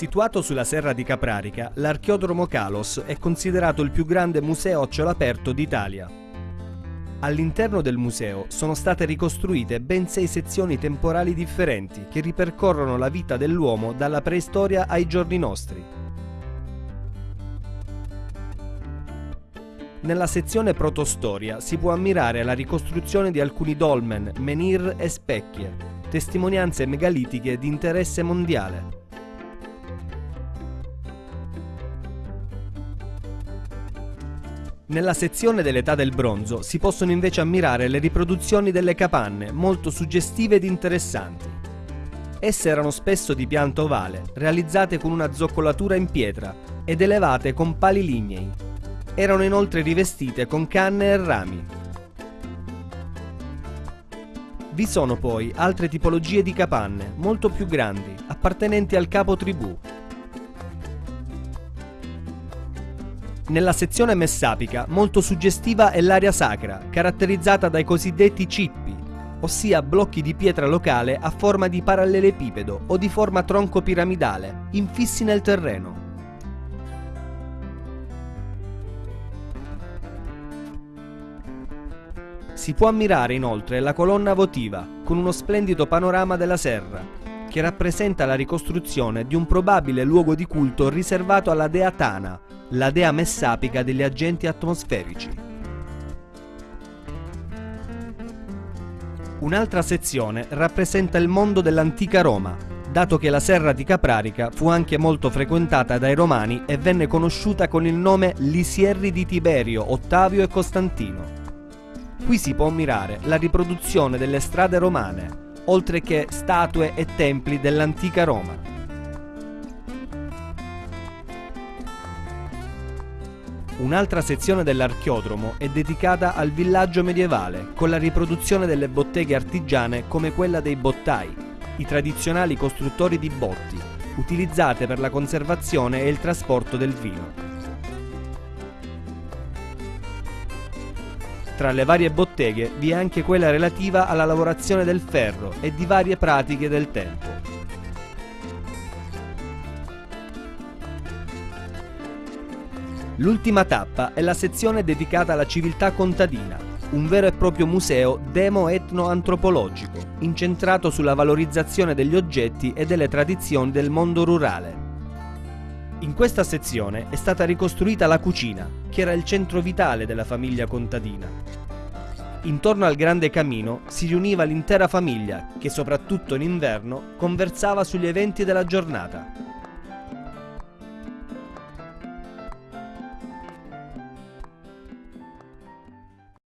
Situato sulla serra di Caprarica, l'Archiodromo Calos è considerato il più grande museo a cielo aperto d'Italia. All'interno del museo sono state ricostruite ben sei sezioni temporali differenti che ripercorrono la vita dell'uomo dalla preistoria ai giorni nostri. Nella sezione protostoria si può ammirare la ricostruzione di alcuni dolmen, menhir e specchie, testimonianze megalitiche di interesse mondiale. Nella sezione dell'età del bronzo si possono invece ammirare le riproduzioni delle capanne, molto suggestive ed interessanti. Esse erano spesso di pianta ovale, realizzate con una zoccolatura in pietra ed elevate con pali lignei. Erano inoltre rivestite con canne e rami. Vi sono poi altre tipologie di capanne, molto più grandi, appartenenti al capo tribù, Nella sezione messapica molto suggestiva è l'area sacra, caratterizzata dai cosiddetti cippi, ossia blocchi di pietra locale a forma di parallelepipedo o di forma tronco piramidale, infissi nel terreno. Si può ammirare inoltre la colonna votiva, con uno splendido panorama della serra, che rappresenta la ricostruzione di un probabile luogo di culto riservato alla dea Tana, la dea messapica degli agenti atmosferici. Un'altra sezione rappresenta il mondo dell'antica Roma, dato che la serra di Caprarica fu anche molto frequentata dai romani e venne conosciuta con il nome Lisierri di Tiberio, Ottavio e Costantino. Qui si può ammirare la riproduzione delle strade romane, oltre che statue e templi dell'antica Roma. Un'altra sezione dell'archiodromo è dedicata al villaggio medievale, con la riproduzione delle botteghe artigiane come quella dei bottai, i tradizionali costruttori di botti, utilizzate per la conservazione e il trasporto del vino. Tra le varie botteghe vi è anche quella relativa alla lavorazione del ferro e di varie pratiche del tempo. L'ultima tappa è la sezione dedicata alla civiltà contadina, un vero e proprio museo demo-etno-antropologico, incentrato sulla valorizzazione degli oggetti e delle tradizioni del mondo rurale. In questa sezione è stata ricostruita la cucina, che era il centro vitale della famiglia contadina. Intorno al grande camino si riuniva l'intera famiglia che soprattutto in inverno conversava sugli eventi della giornata